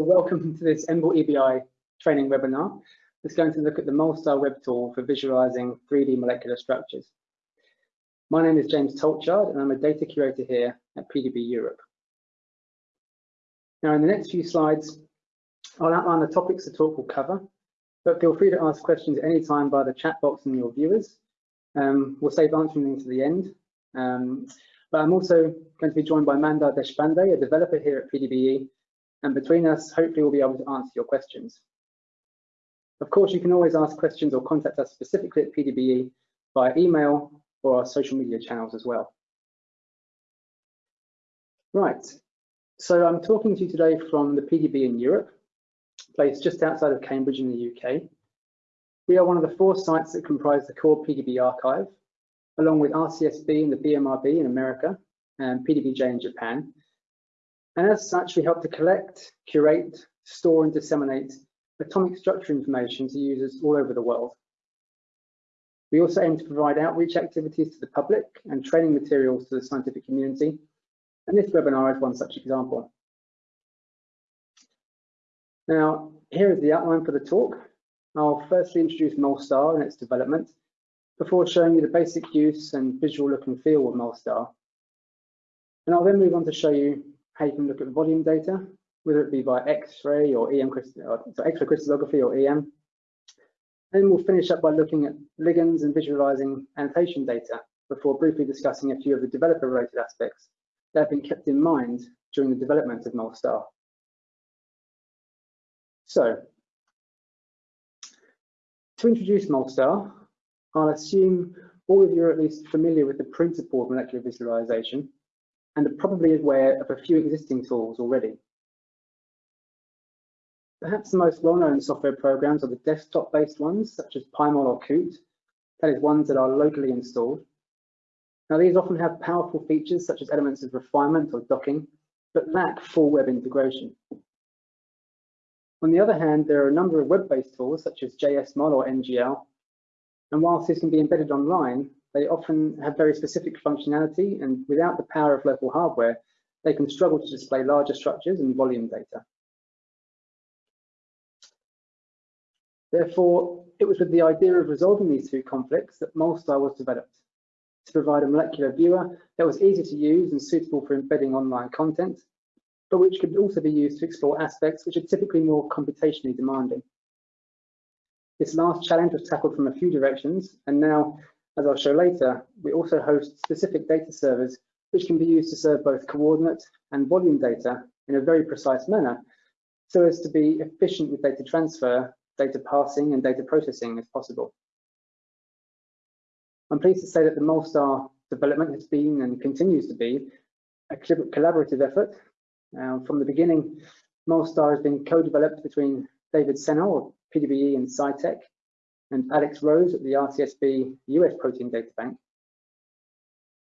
Welcome to this EMBL EBI training webinar. It's going to look at the Molstar web tool for visualizing 3D molecular structures. My name is James Tolchard and I'm a data curator here at PDB Europe. Now in the next few slides, I'll outline the topics the talk will cover, but feel free to ask questions at any time by the chat box and your viewers. Um, we'll save answering them to the end. Um, but I'm also going to be joined by Mandar Deshpande, a developer here at PDBE, and between us, hopefully we'll be able to answer your questions. Of course, you can always ask questions or contact us specifically at PDBE via email or our social media channels as well. Right, so I'm talking to you today from the PDB in Europe, placed just outside of Cambridge in the UK. We are one of the four sites that comprise the core PDB archive, along with RCSB and the BMRB in America and PDBJ in Japan. And as such, we help to collect, curate, store and disseminate atomic structure information to users all over the world. We also aim to provide outreach activities to the public and training materials to the scientific community. And this webinar is one such example. Now, here is the outline for the talk. I'll firstly introduce Molstar and its development, before showing you the basic use and visual look and feel of Molstar. And I'll then move on to show you how you can look at volume data, whether it be by X-ray or EM so X-ray crystallography or EM. And we'll finish up by looking at ligands and visualizing annotation data before briefly discussing a few of the developer-related aspects that have been kept in mind during the development of Molstar. So, to introduce Molstar, I'll assume all of you are at least familiar with the principle of molecular visualization and are probably aware of a few existing tools already. Perhaps the most well-known software programs are the desktop-based ones, such as PyMol or Coot, that is ones that are locally installed. Now these often have powerful features such as elements of refinement or docking, but lack full web integration. On the other hand, there are a number of web-based tools such as JSmol or NGL and whilst this can be embedded online, they often have very specific functionality and without the power of local hardware, they can struggle to display larger structures and volume data. Therefore, it was with the idea of resolving these two conflicts that Molstar was developed to provide a molecular viewer that was easy to use and suitable for embedding online content, but which could also be used to explore aspects which are typically more computationally demanding. This last challenge was tackled from a few directions, and now, as I'll show later, we also host specific data servers which can be used to serve both coordinate and volume data in a very precise manner, so as to be efficient with data transfer, data passing, and data processing as possible. I'm pleased to say that the Molstar development has been and continues to be a collaborative effort. From the beginning, Molstar has been co-developed between David Sehnal PDBE and CEITEC, and Alex Rose at the RCSB US Protein Data Bank.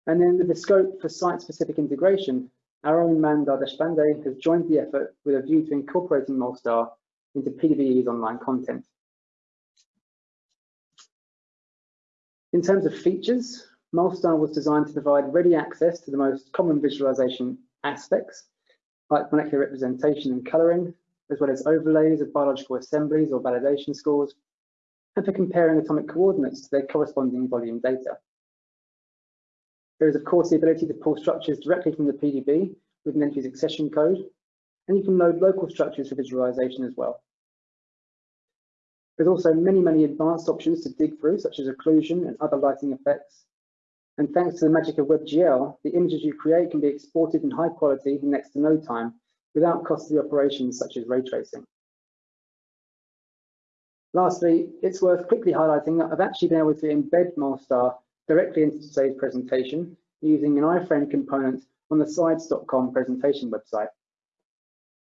And then with the scope for site-specific integration, our own Mandar Deshpande has joined the effort with a view to incorporating Molstar into PDBE's online content. In terms of features, Molstar was designed to provide ready access to the most common visualization aspects, like molecular representation and coloring, as well as overlays of biological assemblies or validation scores, and for comparing atomic coordinates to their corresponding volume data. There is of course the ability to pull structures directly from the PDB with an entry's accession code, and you can load local structures for visualization as well. There's also many, many advanced options to dig through, such as occlusion and other lighting effects. And thanks to the magic of WebGL, the images you create can be exported in high quality in next to no time without costly operations such as ray tracing. Lastly, it's worth quickly highlighting that I've actually been able to embed Molstar directly into today's presentation using an iframe component on the slides.com presentation website.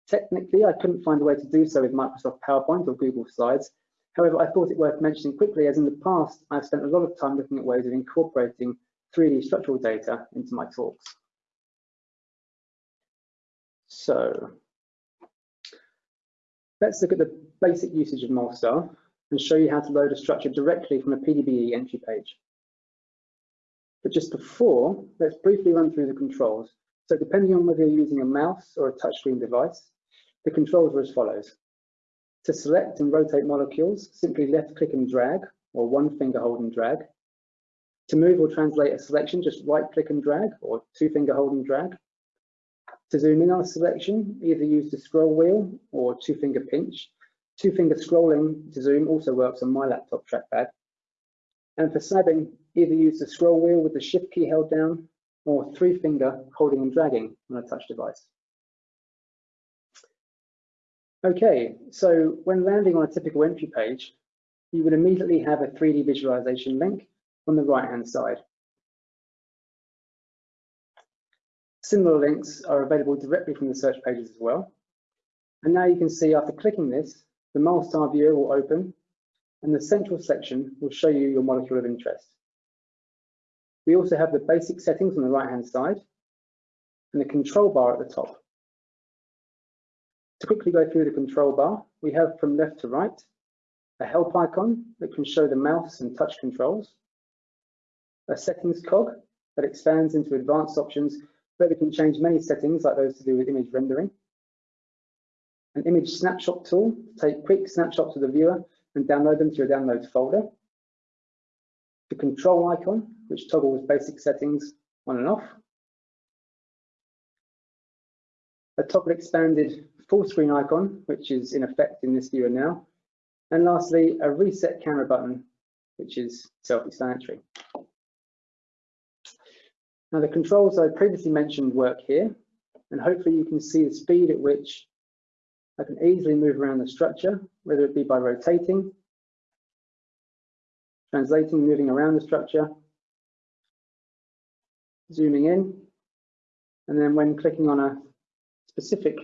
Technically, I couldn't find a way to do so with Microsoft PowerPoint or Google Slides. However, I thought it worth mentioning quickly as in the past, I've spent a lot of time looking at ways of incorporating 3D structural data into my talks. So let's look at the basic usage of Molstar and show you how to load a structure directly from a PDBE entry page. But just before, let's briefly run through the controls. So depending on whether you're using a mouse or a touchscreen device, The controls are as follows. To select and rotate molecules, simply left click and drag, or one finger hold and drag. To move or translate a selection, just right click and drag, or two finger hold and drag. To zoom in on a selection, either use the scroll wheel or two finger pinch. Two finger scrolling to zoom also works on my laptop trackpad. And for slabbing, either use the scroll wheel with the shift key held down or three finger holding and dragging on a touch device. Okay, so when landing on a typical entry page, you would immediately have a 3D visualization link on the right hand side. Similar links are available directly from the search pages as well. And now you can see after clicking this, the Molstar viewer will open and the central section will show you your molecule of interest. We also have the basic settings on the right hand side and the control bar at the top. To quickly go through the control bar, we have from left to right, a help icon that can show the mouse and touch controls, a settings cog that expands into advanced options where we can change many settings like those to do with image rendering, an image snapshot tool to take quick snapshots of the viewer and download them to your downloads folder, the control icon, which toggles basic settings on and off, a toggle expanded full screen icon, which is in effect in this viewer now, and lastly, a reset camera button, which is self-explanatory. Now the controls I previously mentioned work here, and hopefully you can see the speed at which I can easily move around the structure, whether it be by rotating, translating, moving around the structure, zooming in, and then when clicking on a specific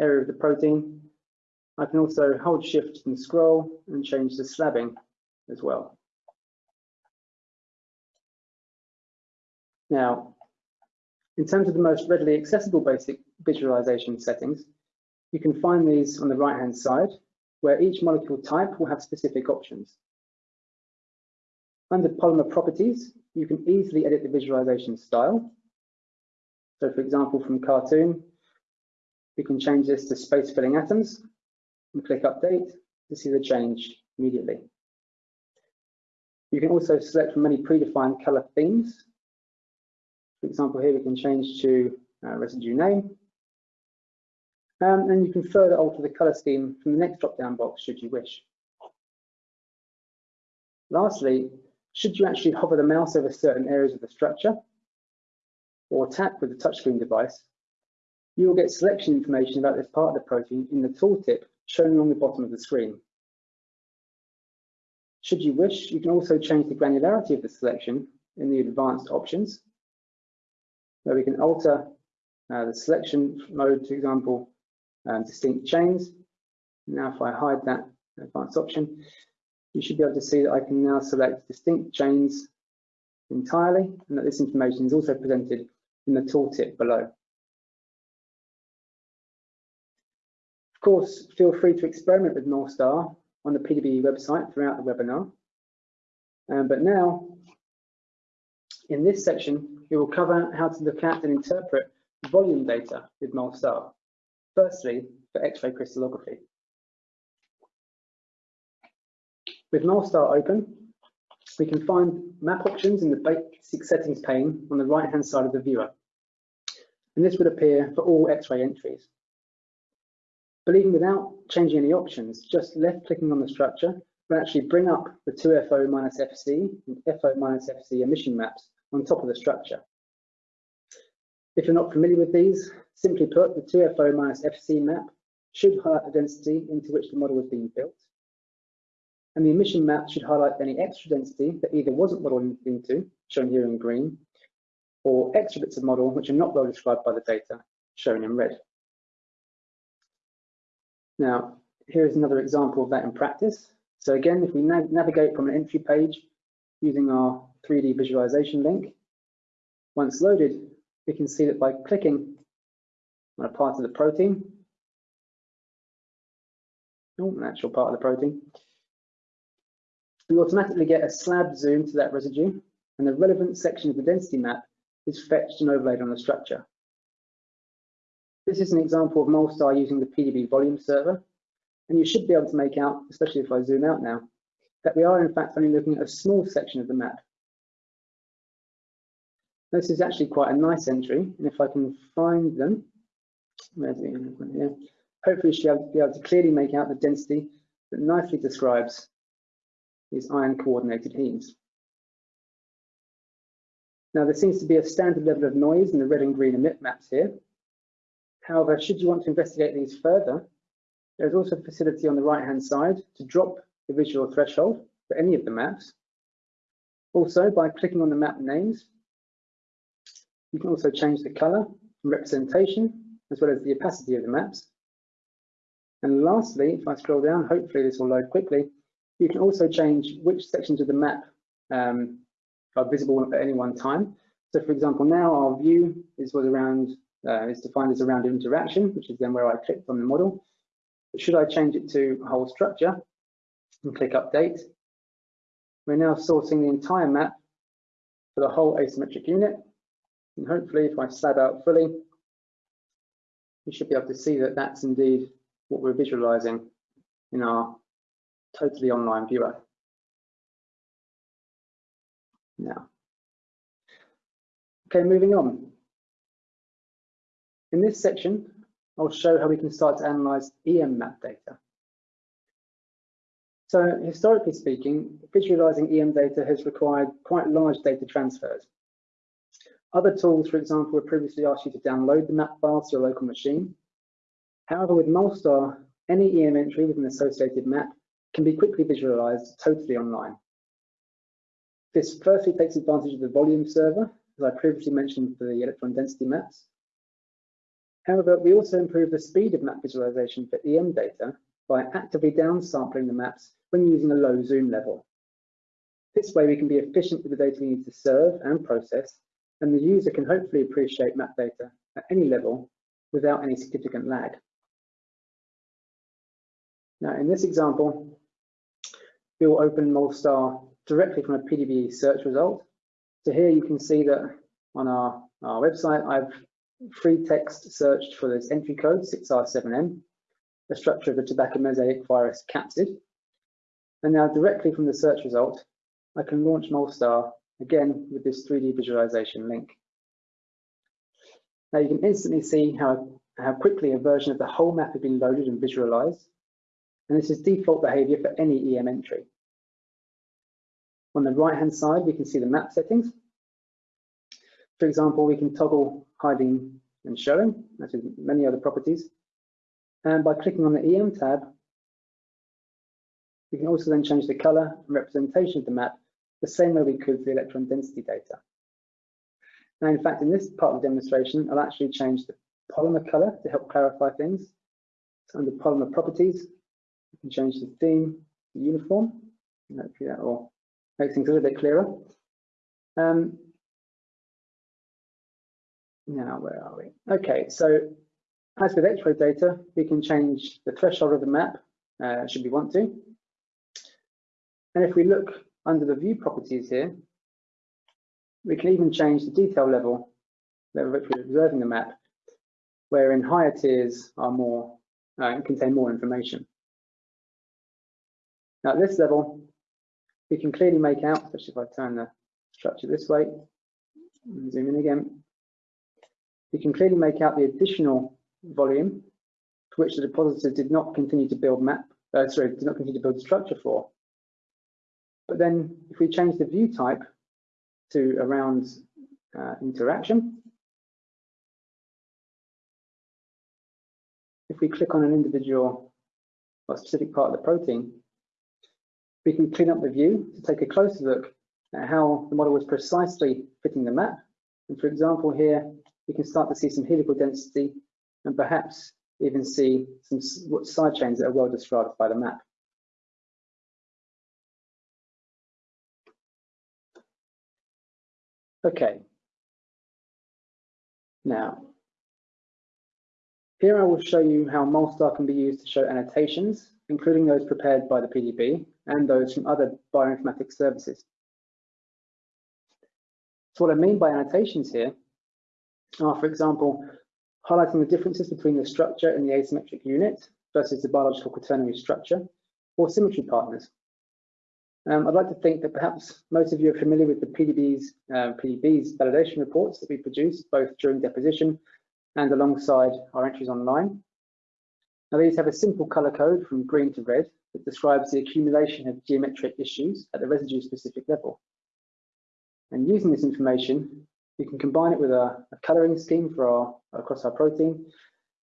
area of the protein, I can also hold shift and scroll and change the slabbing as well. Now, in terms of the most readily accessible basic visualization settings, you can find these on the right-hand side, where each molecule type will have specific options. Under polymer properties, you can easily edit the visualization style. So for example, from cartoon, we can change this to space filling atoms and click update to see the change immediately. You can also select from many predefined color themes for example, here we can change to uh, residue name. Um, and you can further alter the color scheme from the next drop-down box should you wish. Lastly, should you actually hover the mouse over certain areas of the structure or tap with the touchscreen device, you will get selection information about this part of the protein in the tooltip shown along the bottom of the screen. Should you wish, you can also change the granularity of the selection in the advanced options where we can alter uh, the selection mode, for example, um, distinct chains. Now, if I hide that advanced option, you should be able to see that I can now select distinct chains entirely, and that this information is also presented in the tooltip below. Of course, feel free to experiment with Molstar on the PDB website throughout the webinar. Um, but now, in this section, we will cover how to look at and interpret volume data with Molstar. Firstly, for X-ray crystallography. With Molstar open, we can find map options in the basic settings pane on the right-hand side of the viewer. And this would appear for all X-ray entries. But even without changing any options, just left clicking on the structure will actually bring up the 2FO minus FC and FO minus FC emission maps on top of the structure. If you're not familiar with these, simply put, the 2FO minus FC map should highlight the density into which the model is being built. And the emission map should highlight any extra density that either wasn't modeled into, shown here in green, or extra bits of model which are not well described by the data, shown in red. Now, here is another example of that in practice. So again, if we navigate from an entry page using our 3D visualization link. Once loaded, we can see that by clicking on a part of the protein, oh, an actual part of the protein, we automatically get a slab zoom to that residue and the relevant section of the density map is fetched and overlaid on the structure. This is an example of Molstar using the PDB volume server. And you should be able to make out, especially if I zoom out now, that we are in fact only looking at a small section of the map. This is actually quite a nice entry, and if I can find them, where's the one here? Hopefully she'll be able to clearly make out the density that nicely describes these iron coordinated hemes. Now there seems to be a standard level of noise in the red and green emit maps here. However, should you want to investigate these further, there's also a facility on the right hand side to drop the visual threshold for any of the maps. Also, by clicking on the map names, you can also change the color and representation, as well as the opacity of the maps. And lastly, if I scroll down, hopefully this will load quickly, you can also change which sections of the map um, are visible at any one time. So for example, now our view is was around uh, is defined as around interaction, which is then where I clicked on the model. But should I change it to whole structure and click update, we're now sourcing the entire map for the whole asymmetric unit and hopefully if I slab out fully, you should be able to see that that's indeed what we're visualizing in our totally online viewer. Now, okay, moving on. In this section, I'll show how we can start to analyze EM map data. So historically speaking, visualizing EM data has required quite large data transfers. Other tools, for example, would previously ask you to download the map files to your local machine. However, with Molstar, any EM entry with an associated map can be quickly visualized totally online. This firstly takes advantage of the volume server, as I previously mentioned for the electron density maps. However, we also improve the speed of map visualization for EM data by actively downsampling the maps when using a low zoom level. This way we can be efficient with the data we need to serve and process and the user can hopefully appreciate map data at any level without any significant lag. Now, in this example, we will open Molstar directly from a PDB search result. So here you can see that on our, our website, I've free text searched for this entry code 6R7M, the structure of the tobacco mosaic virus capsid. And now directly from the search result, I can launch Molstar again with this 3D visualization link. Now you can instantly see how, how quickly a version of the whole map has been loaded and visualized. And this is default behavior for any EM entry. On the right hand side, we can see the map settings. For example, we can toggle hiding and showing, as with many other properties. And by clicking on the EM tab, we can also then change the color and representation of the map the same way we could the electron density data. Now, in fact, in this part of the demonstration, I'll actually change the polymer color to help clarify things. So under polymer properties, you can change the theme to uniform. Hopefully that will make things a little bit clearer. Um, now, where are we? Okay, so as with X-ray data, we can change the threshold of the map, uh, should we want to. And if we look under the view properties here, we can even change the detail level that we're observing the map, wherein higher tiers are more uh, contain more information. Now at this level, we can clearly make out, especially if I turn the structure this way, and zoom in again, we can clearly make out the additional volume for which the depositor did not continue to build map, uh, sorry, did not continue to build structure for. But then if we change the view type to around uh, interaction, if we click on an individual or specific part of the protein, we can clean up the view to take a closer look at how the model was precisely fitting the map. And for example, here we can start to see some helical density and perhaps even see some side chains that are well described by the map. Okay. Now, here I will show you how Molstar can be used to show annotations, including those prepared by the PDB and those from other bioinformatics services. So what I mean by annotations here are, for example, highlighting the differences between the structure in the asymmetric unit versus the biological quaternary structure, or symmetry partners. Um, I'd like to think that perhaps most of you are familiar with the PDB's, uh, PDB's validation reports that we produce both during deposition and alongside our entries online. Now these have a simple color code from green to red that describes the accumulation of geometric issues at the residue specific level. And using this information, we can combine it with a, a coloring scheme for our across our protein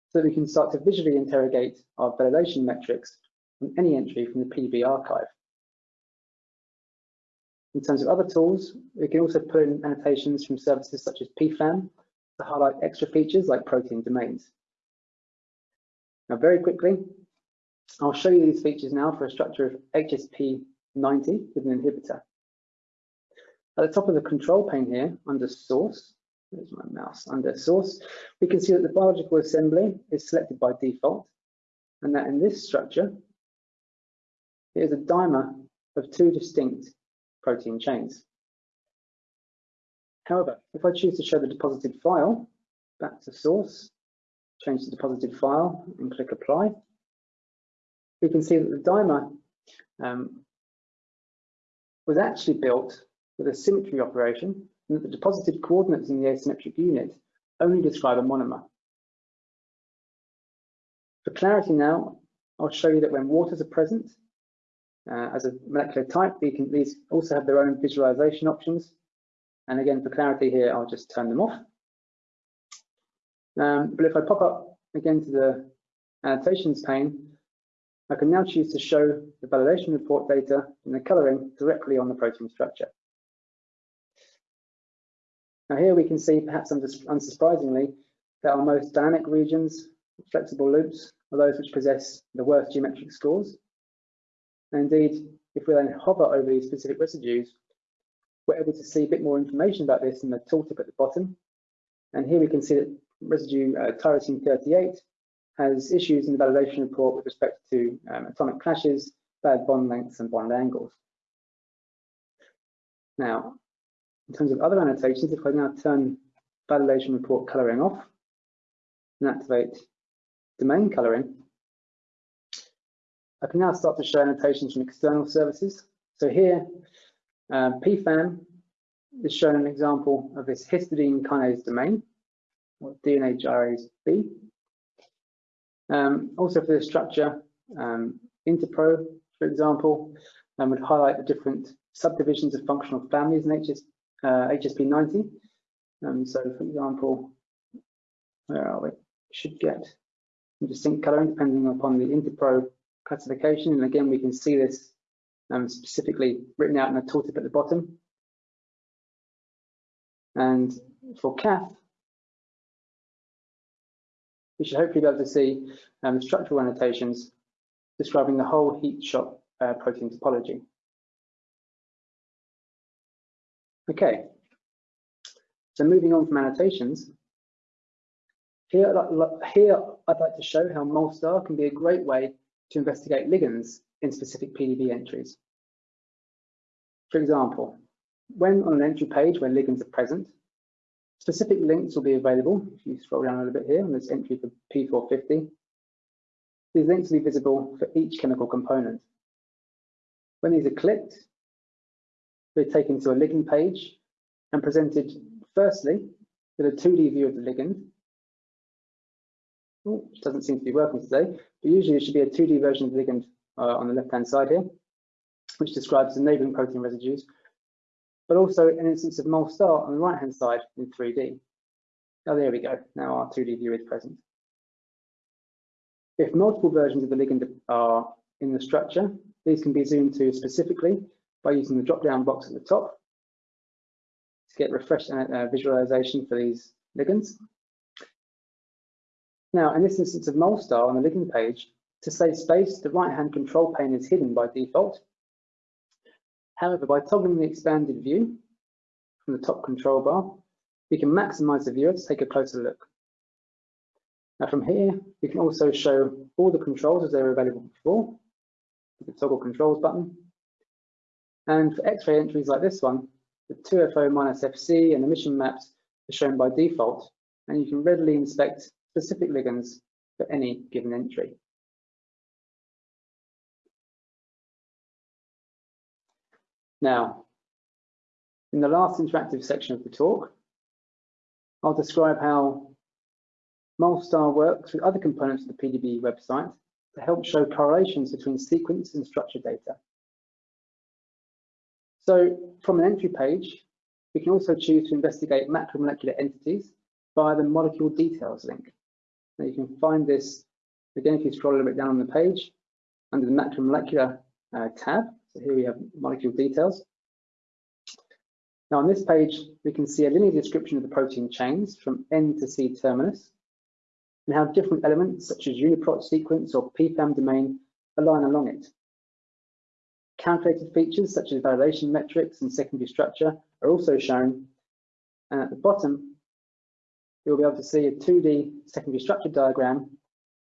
so that we can start to visually interrogate our validation metrics from any entry from the PDB archive. In terms of other tools, we can also put in annotations from services such as PFAM to highlight extra features like protein domains. Now, very quickly, I'll show you these features now for a structure of HSP90 with an inhibitor. At the top of the control pane here, under source, there's my mouse, under source, we can see that the biological assembly is selected by default, and that in this structure, here's a dimer of two distinct protein chains. However, if I choose to show the deposited file, back to source, change the deposited file and click apply, we can see that the dimer um, was actually built with a symmetry operation and that the deposited coordinates in the asymmetric unit only describe a monomer. For clarity now, I'll show you that when waters are present, uh, as a molecular type, can, these also have their own visualization options. And again, for clarity here, I'll just turn them off. Um, but if I pop up again to the annotations pane, I can now choose to show the validation report data and the coloring directly on the protein structure. Now here we can see, perhaps unsurprisingly, that our most dynamic regions, flexible loops, are those which possess the worst geometric scores. And indeed, if we then hover over these specific residues, we're able to see a bit more information about this in the tooltip at the bottom. And here we can see that residue uh, tyrosine 38 has issues in the validation report with respect to um, atomic clashes, bad bond lengths, and bond angles. Now, in terms of other annotations, if I now turn validation report coloring off and activate domain coloring, I can now start to show annotations from external services. So here, um, PFAM is showing an example of this histidine kinase domain, or DNA gyrase B. Um, also for this structure, um, Interpro, for example, um, would highlight the different subdivisions of functional families in uh, HSP90. Um, so for example, where are we? Should get distinct coloring depending upon the Interpro classification. And again, we can see this um, specifically written out in a tooltip at the bottom. And for CATH, we should hopefully be able to see um, structural annotations describing the whole heat shock uh, protein topology. Okay, so moving on from annotations, here, here I'd like to show how Molstar can be a great way to investigate ligands in specific PDB entries. For example, when on an entry page where ligands are present, Specific links will be available if you scroll down a little bit here on this entry for P450. These links will be visible for each chemical component. When these are clicked, they're taken to a ligand page and presented firstly with a 2D view of the ligand, which doesn't seem to be working today, but usually it should be a 2D version of the ligand uh, on the left-hand side here, which describes the neighboring protein residues but also an instance of Molstar on the right-hand side in 3D. Oh, there we go. Now our 2D view is present. If multiple versions of the ligand are in the structure, these can be zoomed to specifically by using the drop-down box at the top to get refreshed uh, visualization for these ligands. Now, in this instance of Molstar on the ligand page, to save space, the right-hand control pane is hidden by default, However, by toggling the expanded view from the top control bar, we can maximize the viewer to take a closer look. Now from here, we can also show all the controls as they were available before, with the toggle controls button. And for X-ray entries like this one, the 2FO minus FC and emission maps are shown by default, and you can readily inspect specific ligands for any given entry. Now, in the last interactive section of the talk, I'll describe how Molstar works with other components of the PDB website to help show correlations between sequence and structure data. So from an entry page, we can also choose to investigate macromolecular entities via the molecule details link. Now you can find this, again, if you scroll a little bit down on the page, under the macromolecular uh, tab. So here we have molecule details. Now on this page, we can see a linear description of the protein chains from N to C terminus and how different elements such as UniProt sequence or PFAM domain align along it. Calculated features such as validation metrics and secondary structure are also shown. And at the bottom, you'll be able to see a 2D secondary structure diagram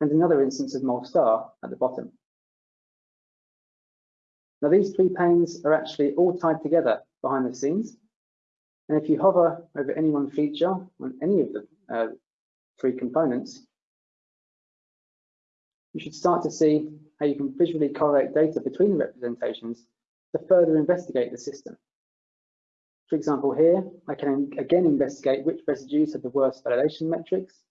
and another instance of Molstar at the bottom. Now these three panes are actually all tied together behind the scenes. And if you hover over any one feature on any of the uh, three components, you should start to see how you can visually correlate data between the representations to further investigate the system. For example, here, I can again investigate which residues have the worst validation metrics.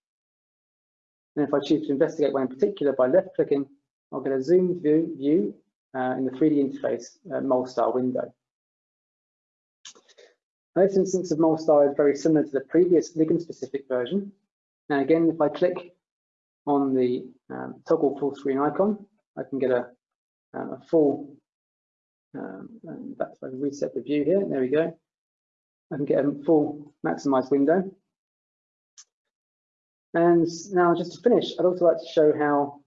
And if I choose to investigate one in particular by left clicking, I'll get a zoomed view, view uh, in the 3D interface uh, Molstar window. this instance of Molstar is very similar to the previous ligand-specific version. Now again, if I click on the um, toggle full screen icon, I can get a, um, a full, um, that's if I can reset the view here, there we go. I can get a full maximized window. And now just to finish, I'd also like to show how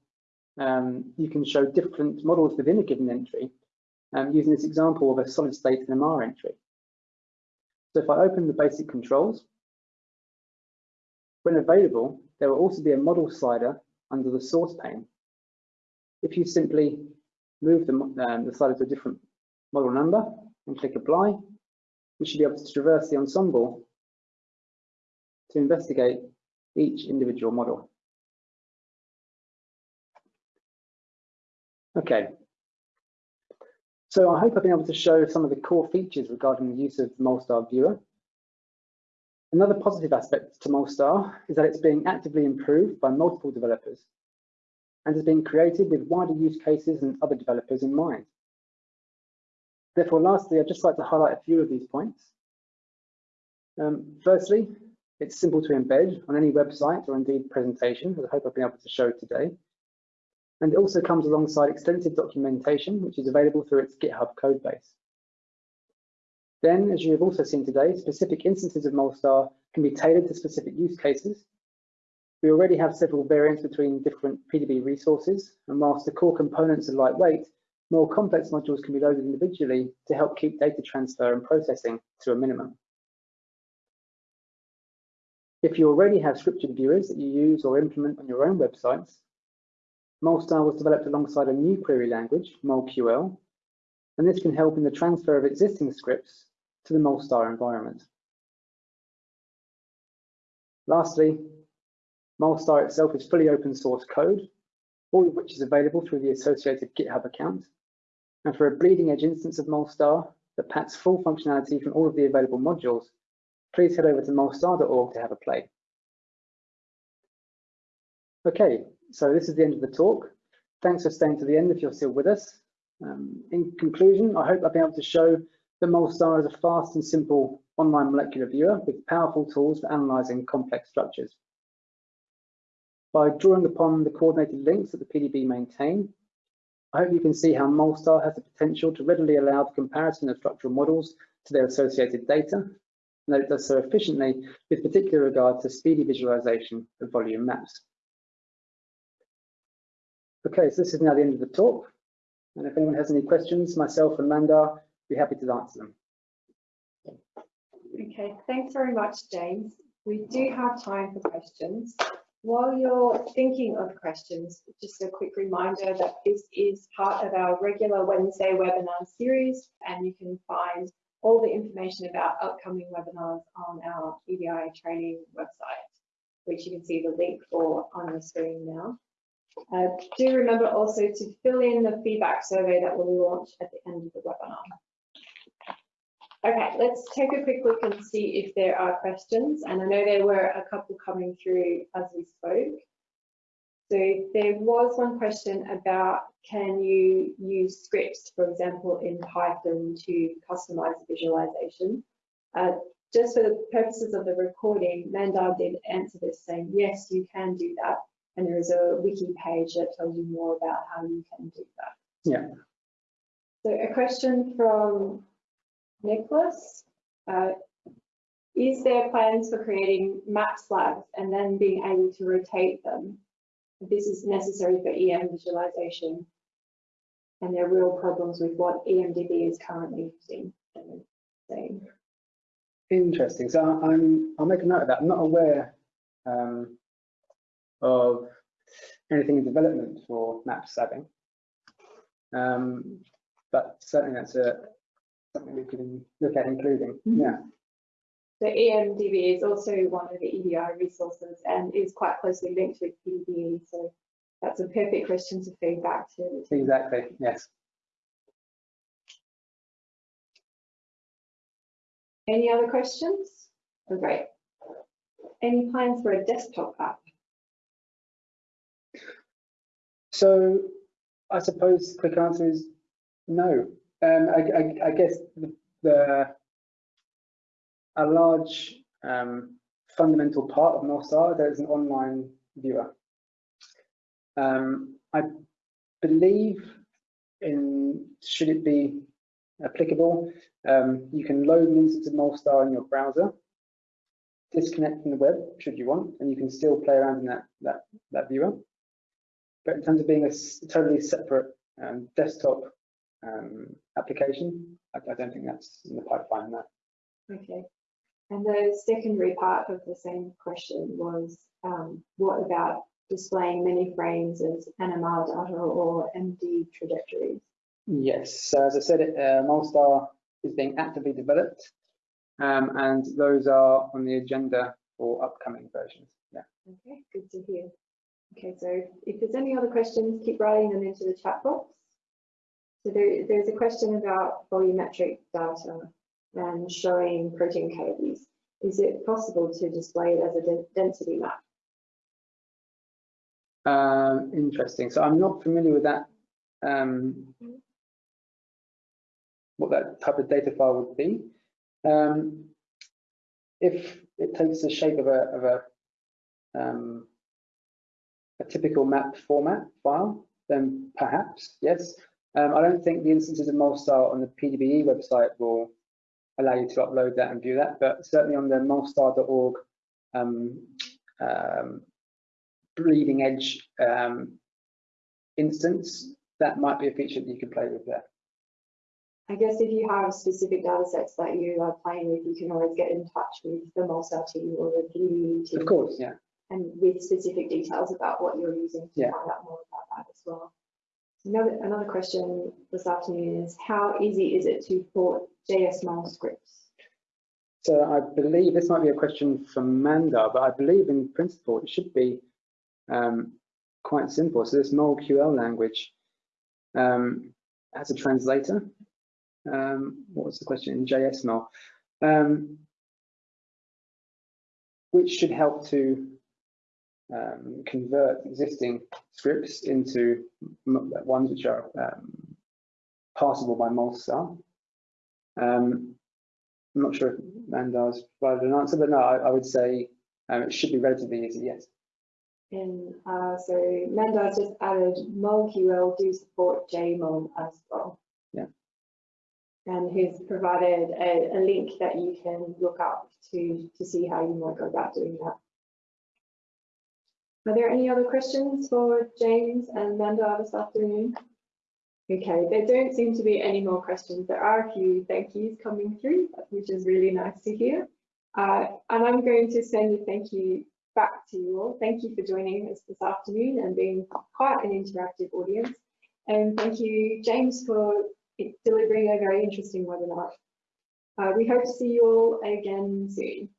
um, you can show different models within a given entry um, using this example of a solid state NMR entry. So if I open the basic controls, when available, there will also be a model slider under the source pane. If you simply move the, um, the slider to a different model number and click apply, we should be able to traverse the ensemble to investigate each individual model. Okay, so I hope I've been able to show some of the core features regarding the use of the Molstar viewer. Another positive aspect to Molstar is that it's being actively improved by multiple developers and has been created with wider use cases and other developers in mind. Therefore, lastly, I'd just like to highlight a few of these points. Um, firstly, it's simple to embed on any website or indeed presentation, as I hope I've been able to show today. And it also comes alongside extensive documentation, which is available through its GitHub codebase. Then, as you have also seen today, specific instances of Molstar can be tailored to specific use cases. We already have several variants between different PDB resources, and whilst the core components are lightweight, more complex modules can be loaded individually to help keep data transfer and processing to a minimum. If you already have scripted viewers that you use or implement on your own websites, Molstar was developed alongside a new query language, MolQL, and this can help in the transfer of existing scripts to the Molstar environment. Lastly, Molstar itself is fully open source code, all of which is available through the associated GitHub account, and for a bleeding edge instance of Molstar that packs full functionality from all of the available modules, please head over to molstar.org to have a play. Okay, so this is the end of the talk. Thanks for staying to the end if you're still with us. Um, in conclusion, I hope I've been able to show that Molstar is a fast and simple online molecular viewer with powerful tools for analysing complex structures. By drawing upon the coordinated links that the PDB maintain, I hope you can see how Molstar has the potential to readily allow the comparison of structural models to their associated data, and that it does so efficiently with particular regard to speedy visualization of volume maps. Okay, so this is now the end of the talk. And if anyone has any questions, myself and Mandar be happy to answer them. Okay, thanks very much, James. We do have time for questions. While you're thinking of questions, just a quick reminder that this is part of our regular Wednesday webinar series, and you can find all the information about upcoming webinars on our EBI training website. which you can see the link for on the screen now. Uh, do remember also to fill in the feedback survey that will launch at the end of the webinar. Okay, let's take a quick look and see if there are questions. And I know there were a couple coming through as we spoke. So there was one question about can you use scripts, for example, in Python to customize visualization? Uh, just for the purposes of the recording, Mandar did answer this saying, yes, you can do that. And there is a wiki page that tells you more about how you can do that. Yeah. So a question from Nicholas. Uh, is there plans for creating map slabs and then being able to rotate them? This is necessary for EM visualization. And there are real problems with what EMDB is currently using. Interesting. So I'm, I'll make a note of that. I'm not aware um, of anything in development for map slabbing. Um, but certainly that's a, something we can look at including, Mhm. yeah. The EMDB is also one of the EBI resources and is quite closely linked with PDBE. So that's a perfect question to feed back to. Exactly, yes. Any other questions? Oh, great. Any plans for a desktop app? So I suppose the quick answer is no. Um, I, I, I guess the, the a large um, fundamental part of Molstar there is an online viewer. Um, I believe in should it be applicable, um, you can load instance of Molstar in your browser, disconnect from the web should you want, and you can still play around in that that that viewer. But in terms of being a totally separate um, desktop um, application, I, I don't think that's in the pipeline. That Okay. And the secondary part of the same question was, um, what about displaying many frames as NMR data or MD trajectories? yes. So as I said, it, uh, Molstar is being actively developed, um, and those are on the agenda for upcoming versions. Yeah. Okay, good to hear. Okay, so if there's any other questions, keep writing them into the chat box. So there, there's a question about volumetric data and showing protein cavities. Is it possible to display it as a density map? Um, interesting. So I'm not familiar with that. Um, what that type of data file would be. Um, if it takes the shape of a of a um, a typical map format file, then perhaps yes. Um, I don't think the instances of Molstar on the PDBE website will allow you to upload that and view that, but certainly on the molstar.org um, um, bleeding edge um, instance, that might be a feature that you can play with there. I guess if you have specific data sets that you are playing with, you can always get in touch with the Molstar team or the PDE team. Of course, yeah. and with specific details about what you're using to Yeah. find out more about that as well. Another, another question this afternoon is how easy is it to port JSmol scripts? So I believe this might be a question from Mandar, but I believe in principle it should be um, quite simple. So this MolQL language um, has a translator. Um, what was the question in JSmol? Um, which should help to um, convert existing scripts into ones which are um, passable by Molstar. Um, I'm not sure if Mandar's provided an answer, but no, I, I would say um, it should be relatively easy, yes. And uh, so Mandar's just added MolQL do support JMol as well. Yeah. And he's provided a, a link that you can look up to, to see how you might go about doing that. Are there any other questions for James and Mandar this afternoon? Okay, there don't seem to be any more questions. There are a few thank yous coming through, which is really nice to hear. Uh, and I'm going to send a thank you back to you all. Thank you for joining us this afternoon and being quite an interactive audience. And thank you, James, for delivering a very interesting webinar. Uh, we hope to see you all again soon.